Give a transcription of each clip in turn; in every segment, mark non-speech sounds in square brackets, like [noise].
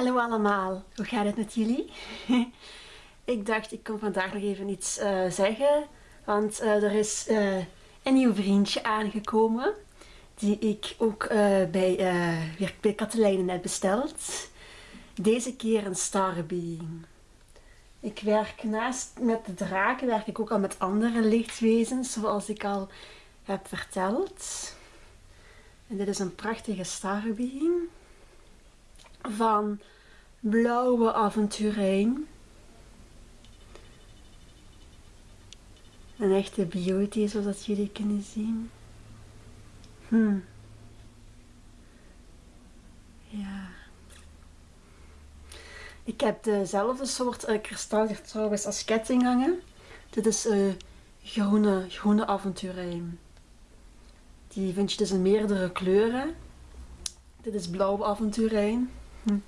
Hallo allemaal, hoe gaat het met jullie? [laughs] ik dacht ik kom vandaag nog even iets uh, zeggen, want uh, er is uh, een nieuw vriendje aangekomen die ik ook bij, weer bij Katelijne heb besteld. Deze keer een Starbeing. Ik werk naast met de draken, werk ik ook al met andere lichtwezens, zoals ik al heb verteld. En dit is een prachtige Starbeing van blauwe avonturijn. Een echte beauty zoals jullie kunnen zien. Hm. Ja. Ik heb dezelfde soort uh, trouwens als ketting hangen. Dit is uh, groene, groene avonturijn. Die vind je dus in meerdere kleuren. Dit is blauwe avonturijn. Hm.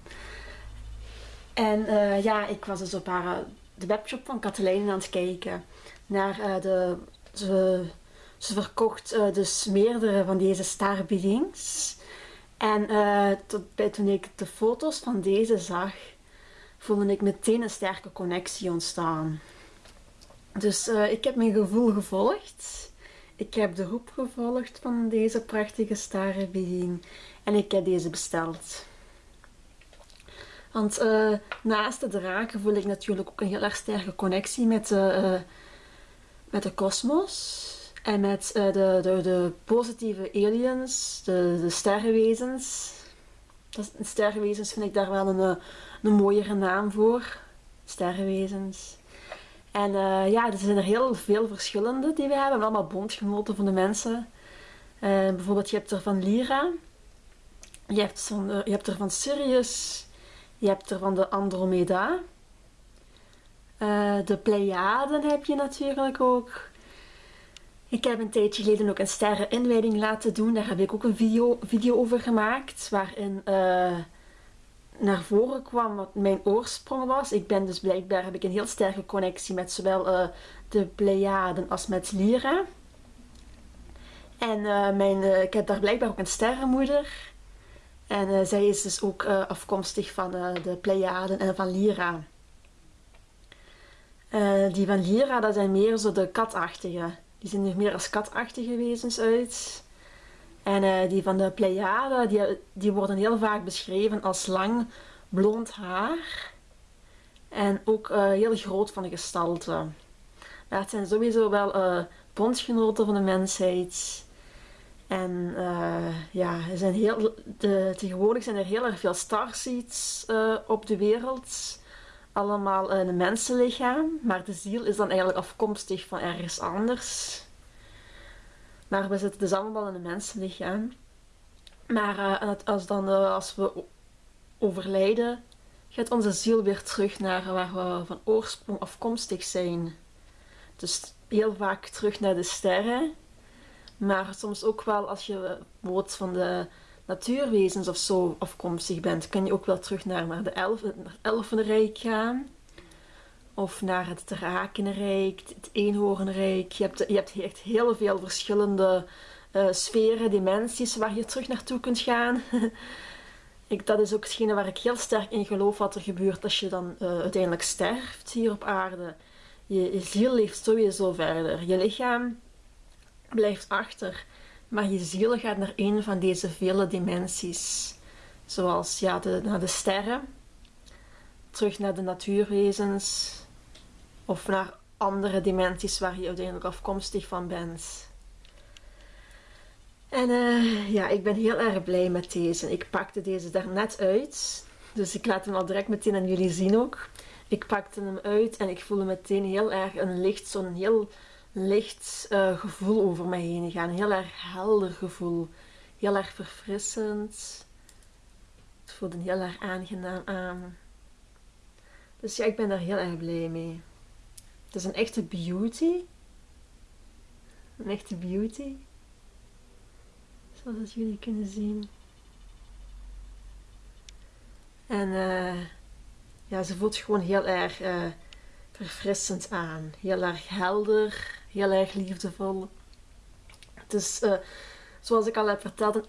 En uh, ja, ik was dus op haar, de webshop van Katelijne aan het kijken. Naar uh, de, ze, ze verkocht dus meerdere van deze starbiedings. En tot, bij, toen ik de foto's van deze zag, voelde ik meteen een sterke connectie ontstaan. Dus ik heb mijn gevoel gevolgd. Ik heb de roep gevolgd van deze prachtige starbieding. En ik heb deze besteld. Want uh, naast de draken voel ik natuurlijk ook een heel erg sterke connectie met uh, met de kosmos. En met uh, de, de, de, positieve aliens, de, de sterrenwezens. Dat, sterrenwezens vind ik daar wel een, een mooiere naam voor. Sterrenwezens. En ja, er zijn er heel veel verschillende die we hebben. Allemaal bondgenoten van de mensen. bijvoorbeeld, je hebt er van Lyra. Je hebt, van, je hebt er van Sirius. Je hebt er van de Andromeda. Uh, de Pleiaden heb je natuurlijk ook. Ik heb een tijdje geleden ook een sterreninwijding laten doen. Daar heb ik ook een video, video over gemaakt. Waarin uh, naar voren kwam wat mijn oorsprong was. Ik ben dus blijkbaar heb ik een heel sterke connectie met zowel uh, de Pleiaden als met Lyra. En mijn, ik heb daar blijkbaar ook een sterrenmoeder. En uh, zij is dus ook uh, afkomstig van uh, de Pleiaden en van Lyra. die van Lyra, dat zijn meer zo de katachtige. Die zien er meer als katachtige wezens uit. En die van de Pleiaden, die, die worden heel vaak beschreven als lang blond haar. En ook heel groot van de gestalte. Maar het zijn sowieso wel bondgenoten van de mensheid. En ja, er zijn heel, de, tegenwoordig zijn er heel erg veel starseeds uh, op de wereld. Allemaal in een mensenlichaam. Maar de ziel is dan eigenlijk afkomstig van ergens anders. Maar we zitten dus allemaal in een mensenlichaam. Maar uh, als, dan, als we overlijden, gaat onze ziel weer terug naar waar we van oorsprong afkomstig zijn. Dus heel vaak terug naar de sterren maar soms ook wel als je bijvoorbeeld van de natuurwezens of zo afkomstig bent, kun je ook wel terug naar, naar de elfenrijk gaan. Of naar het drakenrijk, het eenhoornrijk. Je hebt, je hebt echt heel veel verschillende uh, sferen, dimensies waar je terug naartoe kunt gaan. [laughs] ik, dat is ook hetgene waar ik heel sterk in geloof wat er gebeurt als je dan uh, uiteindelijk sterft hier op aarde. Je, je ziel leeft sowieso verder. Je lichaam blijft achter. Maar je ziel gaat naar een van deze vele dimensies. Zoals ja, naar de sterren, terug naar de natuurwezens of naar andere dimensies waar je uiteindelijk afkomstig van bent. En uh, ja, ik ben heel erg blij met deze. Ik pakte deze daar net uit. Dus ik laat hem al direct meteen aan jullie zien ook. Ik pakte hem uit en ik voelde meteen heel erg een licht, zo'n heel licht uh, gevoel over mij heen gaan. Een heel erg helder gevoel. Heel erg verfrissend. Het voelde heel erg aangenaam aan. Dus ja, ik ben daar heel erg blij mee. Het is een echte beauty. Een echte beauty. Zoals jullie kunnen zien. En uh, ja, ze voelt gewoon heel erg uh, verfrissend aan. Heel erg helder heel erg liefdevol. Het is, uh, zoals ik al heb verteld,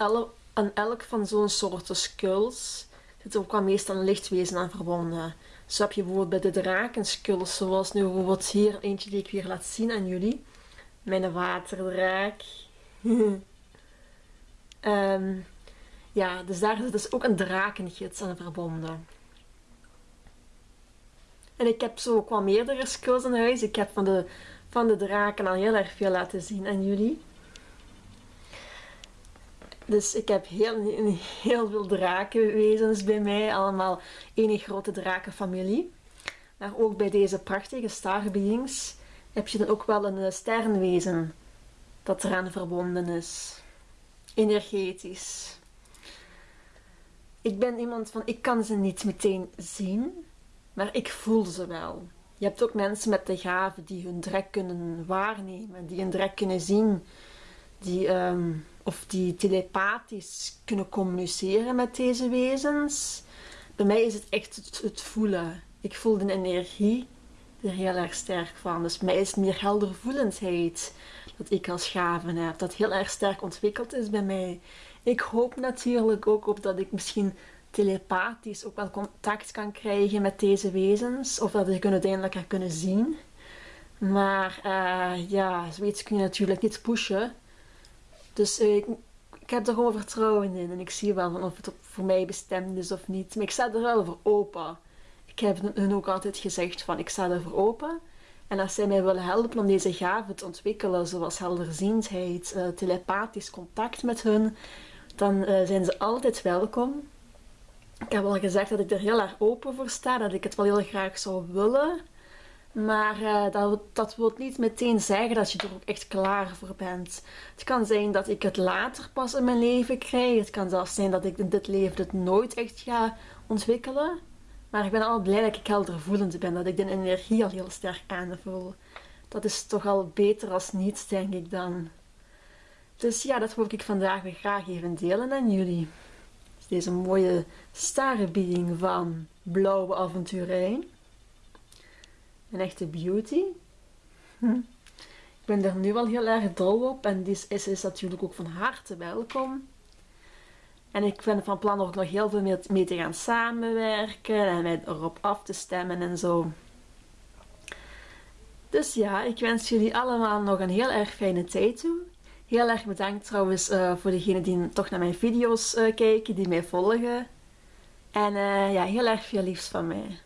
aan elk, van zo'n soorten skulls zit ook wel meestal een lichtwezen aan verbonden. Zo heb je bijvoorbeeld bij de drakenskulls, zoals nu bijvoorbeeld hier eentje die ik weer laat zien aan jullie. Mijn waterdraak. um, [laughs] ja, dus daar zit dus ook een drakengids aan verbonden. En ik heb zo ook wel meerdere skulls in huis. Ik heb van de, van de draken al heel erg veel laten zien aan jullie. Dus ik heb heel, heel veel drakenwezens bij mij. Allemaal één grote drakenfamilie. Maar ook bij deze prachtige starbeings heb je dan ook wel een eh, sterrenwezen dat eraan verbonden is. Energetisch. Ik ben iemand van, ik kan ze niet meteen zien, maar ik voel ze wel. Je hebt ook mensen met de gave die hun drek kunnen waarnemen, die hun drek kunnen zien, die, um, of die telepathisch kunnen communiceren met deze wezens. Bij mij is het echt het, voelen. Ik voel de energie er heel erg sterk van. Dus mij is het meer heldervoelendheid dat ik als gave heb, dat heel erg sterk ontwikkeld is bij mij. Ik hoop natuurlijk ook op dat ik misschien telepathisch ook wel contact kan krijgen met deze wezens. Of dat ik hun uiteindelijk ga kunnen zien. Maar uh, ja, zoiets kun je natuurlijk niet pushen. Dus uh, ik, heb er gewoon vertrouwen in. En ik zie wel of het voor mij bestemd is of niet. Maar ik sta er wel voor open. Ik heb hun ook altijd gezegd van ik sta er voor open. En als zij mij willen helpen om deze gaven te ontwikkelen, zoals helderziendheid, uh, telepathisch contact met hun, dan zijn ze altijd welkom. Ik heb al gezegd dat ik er heel erg open voor sta, dat ik het wel heel graag zou willen. Maar uh, dat, dat wil niet meteen zeggen dat je er ook echt klaar voor bent. Het kan zijn dat ik het later pas in mijn leven krijg. Het kan zelfs zijn dat ik in dit leven het nooit echt ga ontwikkelen. Maar ik ben al blij dat ik heldervoelend ben, dat ik de energie al heel sterk aanvoel. Dat is toch al beter als niets, denk ik dan. Dus ja, dat wil ik vandaag weer graag even delen aan jullie. Deze mooie starrebieding van Blauwe Avonturijn. Een echte beauty. Hm. Ik ben er nu al heel erg dol op en dit is, is natuurlijk ook van harte welkom. En ik ben van plan ook nog heel veel mee te gaan samenwerken en mij erop af te stemmen en zo. Dus ja, ik wens jullie allemaal nog een heel erg fijne tijd toe. Heel erg bedankt trouwens uh, voor degenen die toch naar mijn video's uh, kijken, die mij volgen. En uh, ja, heel erg veel liefs van mij.